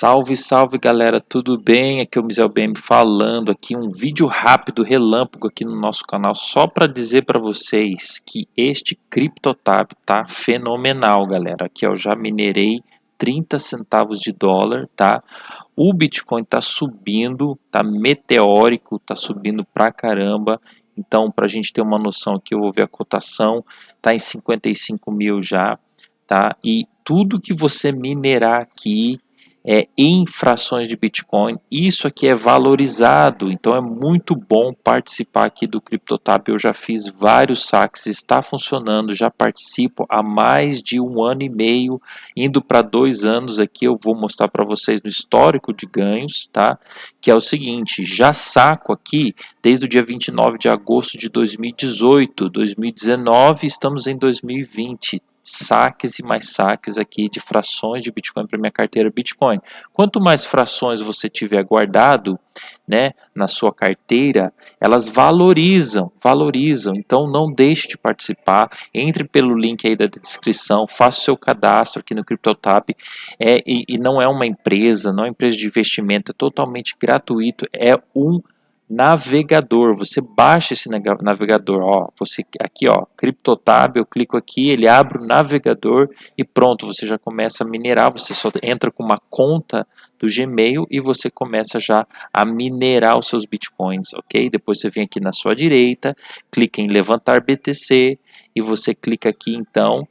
Salve, salve galera, tudo bem? Aqui é o Mizel BM falando aqui um vídeo rápido, relâmpago aqui no nosso canal só para dizer para vocês que este CryptoTab tá fenomenal, galera. Aqui eu já minerei 30 centavos de dólar, tá? O Bitcoin tá subindo, tá meteórico, tá subindo pra caramba. Então, para a gente ter uma noção aqui, eu vou ver a cotação, tá em 55 mil já, tá? E tudo que você minerar aqui é, em frações de Bitcoin. Isso aqui é valorizado, então é muito bom participar aqui do CryptoTab. Eu já fiz vários saques, está funcionando, já participo há mais de um ano e meio, indo para dois anos aqui. Eu vou mostrar para vocês no histórico de ganhos, tá? Que é o seguinte: já saco aqui desde o dia 29 de agosto de 2018, 2019, estamos em 2020 saques e mais saques aqui de frações de Bitcoin para minha carteira Bitcoin. Quanto mais frações você tiver guardado, né, na sua carteira, elas valorizam, valorizam. Então não deixe de participar. Entre pelo link aí da descrição, faça o seu cadastro aqui no CryptoTap. É, e, e não é uma empresa, não é uma empresa de investimento, é totalmente gratuito. É um navegador, você baixa esse navegador, ó, você aqui, ó, CryptoTab, eu clico aqui, ele abre o navegador e pronto, você já começa a minerar, você só entra com uma conta do Gmail e você começa já a minerar os seus Bitcoins, ok? Depois você vem aqui na sua direita, clica em levantar BTC e você clica aqui então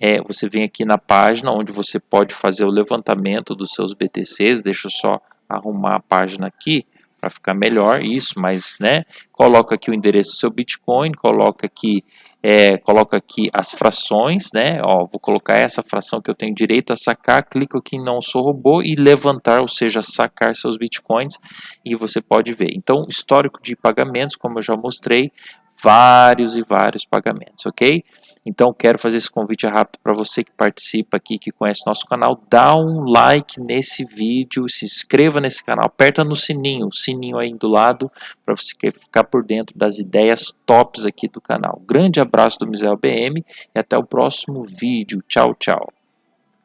é, você vem aqui na página onde você pode fazer o levantamento dos seus BTCs, deixa eu só arrumar a página aqui, para ficar melhor isso, mas né, coloca aqui o endereço do seu Bitcoin, coloca aqui, é, coloca aqui as frações, né, ó, vou colocar essa fração que eu tenho direito a sacar, clico aqui em não sou robô e levantar, ou seja, sacar seus Bitcoins e você pode ver. Então, histórico de pagamentos, como eu já mostrei, vários e vários pagamentos, ok? Então quero fazer esse convite rápido para você que participa aqui, que conhece nosso canal, dá um like nesse vídeo, se inscreva nesse canal, aperta no sininho, o sininho aí do lado, para você ficar por dentro das ideias tops aqui do canal. Grande abraço do Mizel BM e até o próximo vídeo. Tchau, tchau.